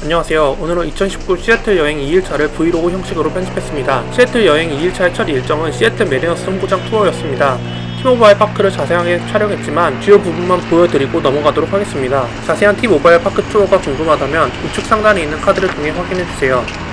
안녕하세요. 오늘은 2019 시애틀 여행 2일차를 브이로그 형식으로 편집했습니다. 시애틀 여행 2일차의 첫 일정은 시애틀 매리너스 홈구장 투어였습니다. 티모바일 파크를 자세하게 촬영했지만 주요 부분만 보여드리고 넘어가도록 하겠습니다. 자세한 티모바일 파크 투어가 궁금하다면 우측 상단에 있는 카드를 통해 확인해주세요.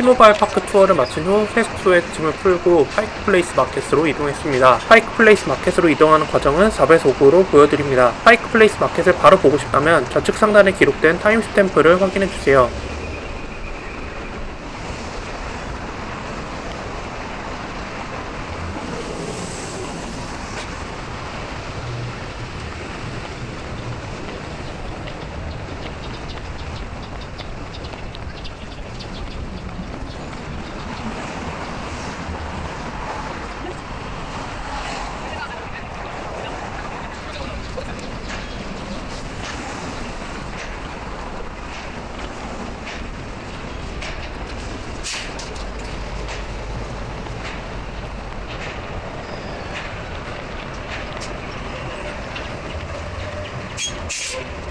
티모바일 파크 투어를 마친 후 세스투의 짐을 풀고 파이크 플레이스 마켓으로 이동했습니다. 파이크 플레이스 마켓으로 이동하는 과정은 4배속으로 보여드립니다. 파이크 플레이스 마켓을 바로 보고 싶다면 좌측 상단에 기록된 타임스탬프를 확인해주세요. Shh, shh, shh.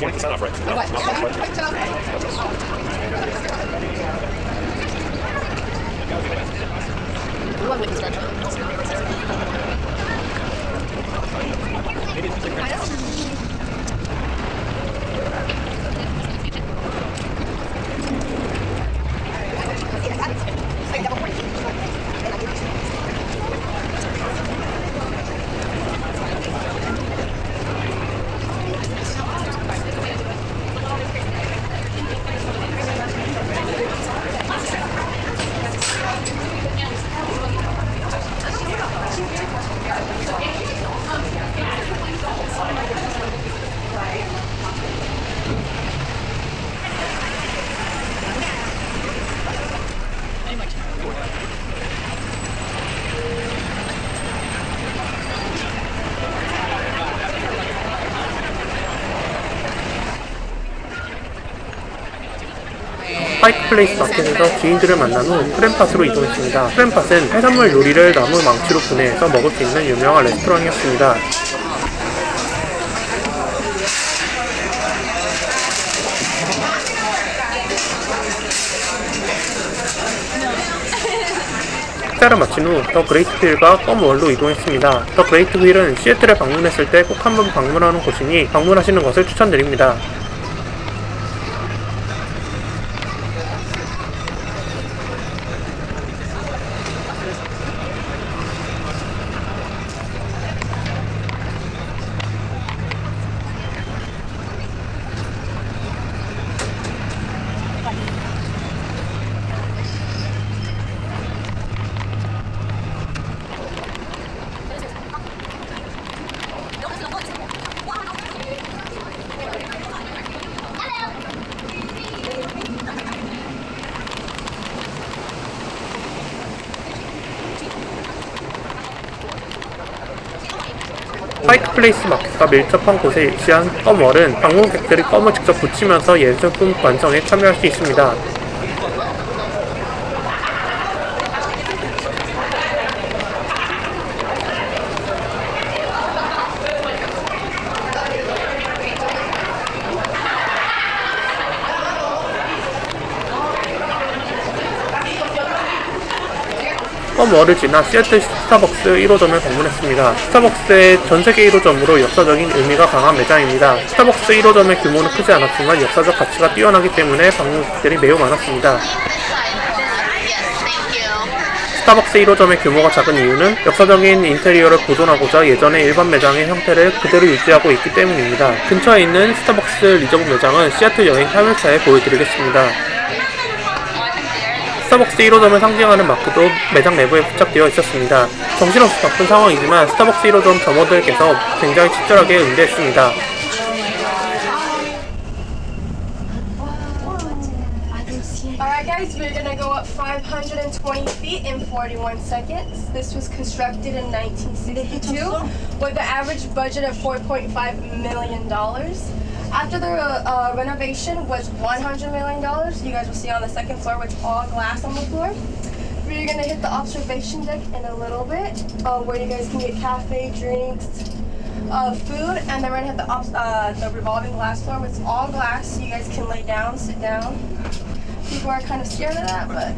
already 20% off, right? No, not much, right? 파이크 플레이스 마켓에서 지인들을 만난 후 크랩팟으로 이동했습니다. 크랩팟은 해산물 요리를 나무 망치로 분해해서 먹을 수 있는 유명한 레스토랑이었습니다. 식사를 마친 후 더 그레이트 휠과 껌월로 이동했습니다. 더 그레이트 휠은 시애틀에 방문했을 때 꼭 한번 방문하는 곳이니 방문하시는 것을 추천드립니다. 파이크 플레이스 마켓과 밀접한 곳에 위치한 껌월은 방문객들이 껌을 직접 붙이면서 예술품 완성에 참여할 수 있습니다. 껌월을 지나 시애틀 스타벅스 1호점을 방문했습니다. 스타벅스의 전세계 1호점으로 역사적인 의미가 강한 매장입니다. 스타벅스 1호점의 규모는 크지 않았지만 역사적 가치가 뛰어나기 때문에 방문객들이 매우 많았습니다. 스타벅스 1호점의 규모가 작은 이유는 역사적인 인테리어를 보존하고자 예전의 일반 매장의 형태를 그대로 유지하고 있기 때문입니다. 근처에 있는 스타벅스 리저브 매장은 시애틀 여행 3일차에 보여드리겠습니다. 스타벅스 1호점을 상징하는 마크도 매장 내부에 부착되어 있었습니다. 정신없이 바쁜 상황이지만 스타벅스 1호점 점원들께서 굉장히 친절하게 응대했습니다. Alright guys, we're gonna go up 520 feet in 41 seconds. This was constructed in 1962 with an average budget of 4.5 million dollars. After the uh, renovation was 100 million dollars. You guys will see on the second floor with all glass on the floor. We're gonna hit the observation deck in a little bit, uh, where you guys can get cafe, drinks, uh, food, and then we're gonna hit the obs- uh, the revolving glass floor, which is all glass. You guys can lay down, sit down. People are kind of scared of that, but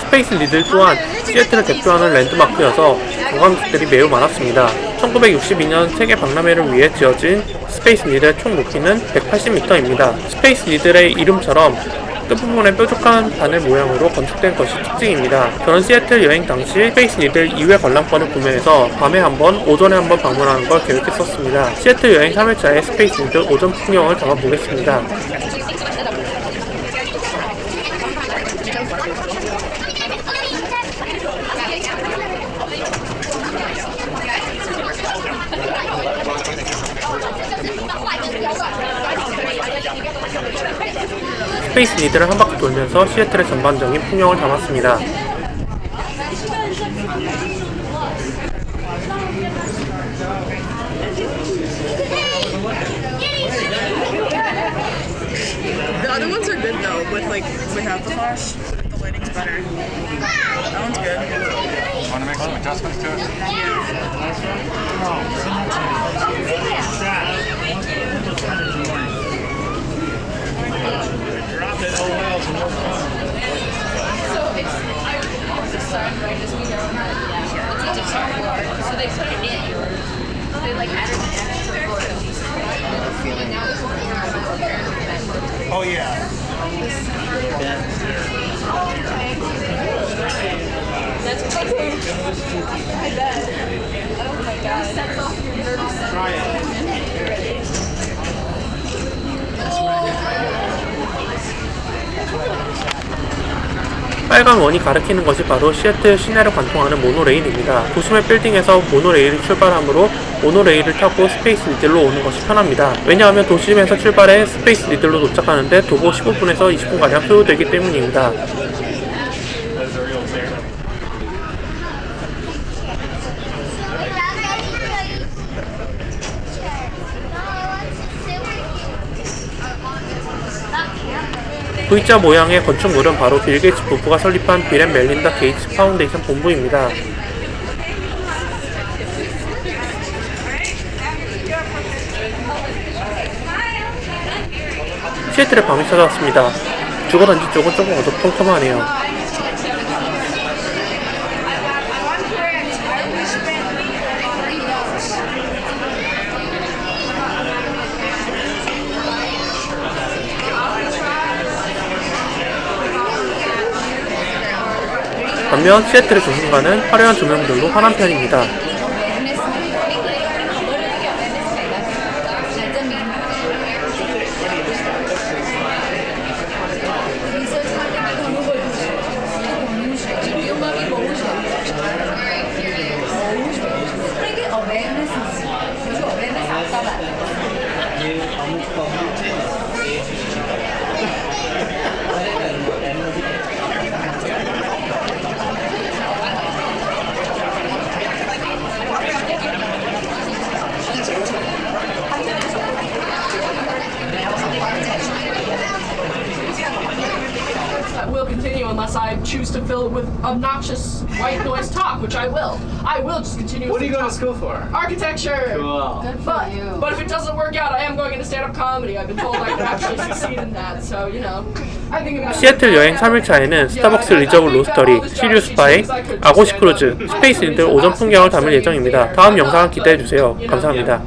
스페이스 리들 또한 시애틀을 대표하는 랜드마크여서 관광객들이 매우 많았습니다. 1962년 세계 박람회를 위해 지어진 스페이스 리들의 총 높이는 180m입니다. 스페이스 리들의 이름처럼 끝부분에 뾰족한 바늘 모양으로 건축된 것이 특징입니다. 저는 시애틀 여행 당시 스페이스 니들 2회 관람권을 구매해서 밤에 한 번, 오전에 한 번 방문하는 걸 계획했었습니다. 시애틀 여행 3일차에 스페이스 니들 오전 풍경을 담아보겠습니다. 스페이스 니드를 한 바퀴 돌면서 시애틀의 전반적인 풍경을 담았습니다. that. So it's, I the sun, right, as we know how to so they put it in. They like added an extra board of these. Oh yeah. That's crazy. I bet. Oh my god. Try it. 빨간 원이 가리키는 것이 바로 시애틀 시내를 관통하는 모노레일입니다. 도심의 빌딩에서 모노레일이 출발하므로 모노레일을 타고 스페이스 니들로 오는 것이 편합니다. 왜냐하면 도심에서 출발해 스페이스 니들로 도착하는데 도보 15분에서 20분가량 소요되기 때문입니다. V자 모양의 건축물은 바로 빌 게이츠 부부가 설립한 빌 앤 멜린다 게이츠 파운데이션 본부입니다. 시애틀에 밤이 찾아왔습니다. 주거단지 쪽은 조금 어두컴컴하네요. 반면 시애틀의 조승가는 화려한 조명들로 환한 편입니다. I will continue unless I choose to fill it with obnoxious white noise talk, which I will. I will just continue. What are you going to school for? Architecture. Cool. But, but if it doesn't work out, I am going into stand-up comedy. I've been told I can actually succeed in that. So you know, 시애틀 여행 3일차에는 스타벅스 리저브 로스터리, 시리우스 바이, 아고시 크루즈, 스페이스 인들 오전 풍경을 담을 예정입니다. 다음 영상을 기대해주세요. 감사합니다.